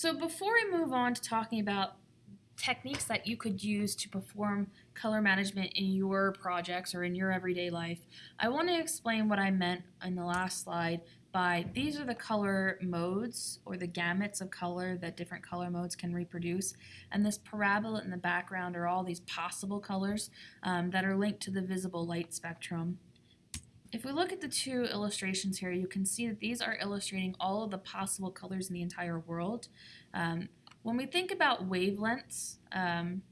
So before we move on to talking about techniques that you could use to perform color management in your projects or in your everyday life, I want to explain what I meant in the last slide by these are the color modes or the gamuts of color that different color modes can reproduce. And this parabola in the background are all these possible colors um, that are linked to the visible light spectrum. If we look at the two illustrations here, you can see that these are illustrating all of the possible colors in the entire world. Um, when we think about wavelengths, um,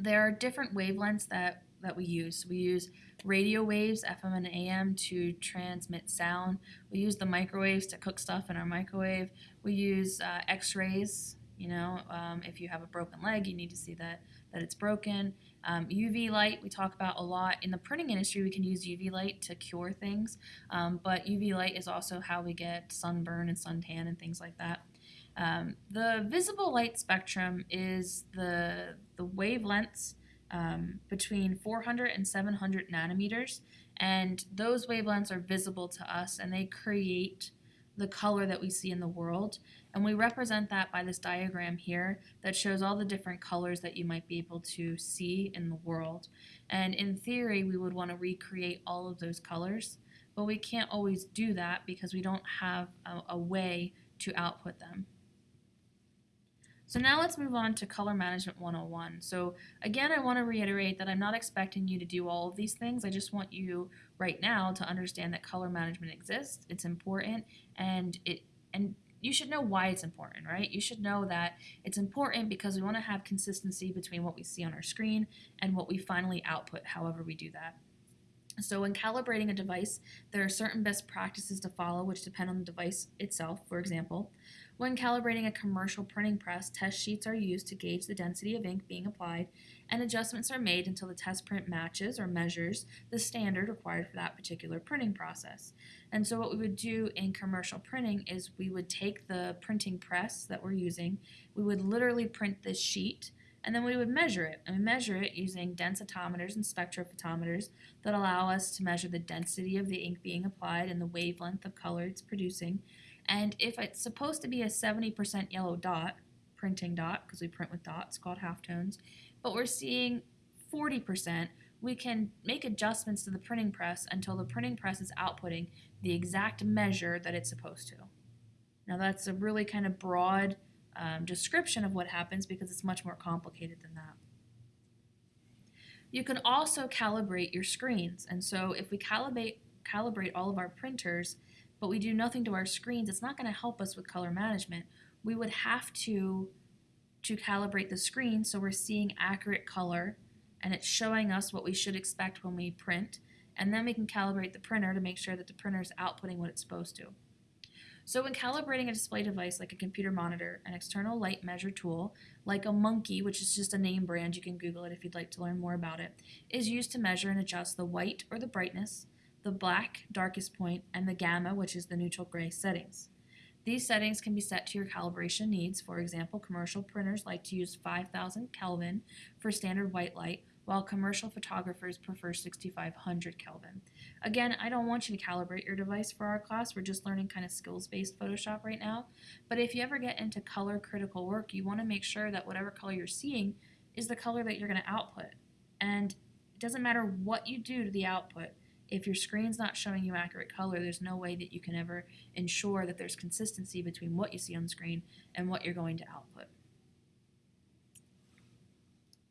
there are different wavelengths that, that we use. We use radio waves, FM and AM, to transmit sound. We use the microwaves to cook stuff in our microwave. We use uh, x-rays, you know, um, if you have a broken leg, you need to see that, that it's broken. Um, UV light, we talk about a lot. In the printing industry, we can use UV light to cure things, um, but UV light is also how we get sunburn and suntan and things like that. Um, the visible light spectrum is the, the wavelengths um, between 400 and 700 nanometers, and those wavelengths are visible to us and they create the color that we see in the world. And we represent that by this diagram here that shows all the different colors that you might be able to see in the world. And in theory, we would want to recreate all of those colors, but we can't always do that because we don't have a, a way to output them. So now let's move on to Color Management 101. So again, I want to reiterate that I'm not expecting you to do all of these things. I just want you right now to understand that color management exists, it's important, and it and you should know why it's important, right? You should know that it's important because we want to have consistency between what we see on our screen and what we finally output, however we do that. So when calibrating a device, there are certain best practices to follow which depend on the device itself. For example, when calibrating a commercial printing press, test sheets are used to gauge the density of ink being applied, and adjustments are made until the test print matches or measures the standard required for that particular printing process. And so what we would do in commercial printing is we would take the printing press that we're using, we would literally print this sheet, and then we would measure it. And we measure it using densitometers and spectrophotometers that allow us to measure the density of the ink being applied and the wavelength of color it's producing. And if it's supposed to be a 70% yellow dot, printing dot, because we print with dots called halftones, but we're seeing 40%, we can make adjustments to the printing press until the printing press is outputting the exact measure that it's supposed to. Now that's a really kind of broad um, description of what happens because it's much more complicated than that. You can also calibrate your screens. And so if we calibrate, calibrate all of our printers, but we do nothing to our screens, it's not going to help us with color management. We would have to, to calibrate the screen so we're seeing accurate color and it's showing us what we should expect when we print. And then we can calibrate the printer to make sure that the printer is outputting what it's supposed to. So when calibrating a display device like a computer monitor, an external light measure tool, like a Munki, which is just a name brand, you can Google it if you'd like to learn more about it, is used to measure and adjust the white or the brightness, the black darkest point, and the gamma, which is the neutral gray settings. These settings can be set to your calibration needs. For example, commercial printers like to use 5000 Kelvin for standard white light, while commercial photographers prefer 6500 Kelvin. Again, I don't want you to calibrate your device for our class. We're just learning kind of skills-based Photoshop right now. But if you ever get into color critical work, you want to make sure that whatever color you're seeing is the color that you're going to output. And it doesn't matter what you do to the output. If your screen's not showing you accurate color, there's no way that you can ever ensure that there's consistency between what you see on screen and what you're going to output.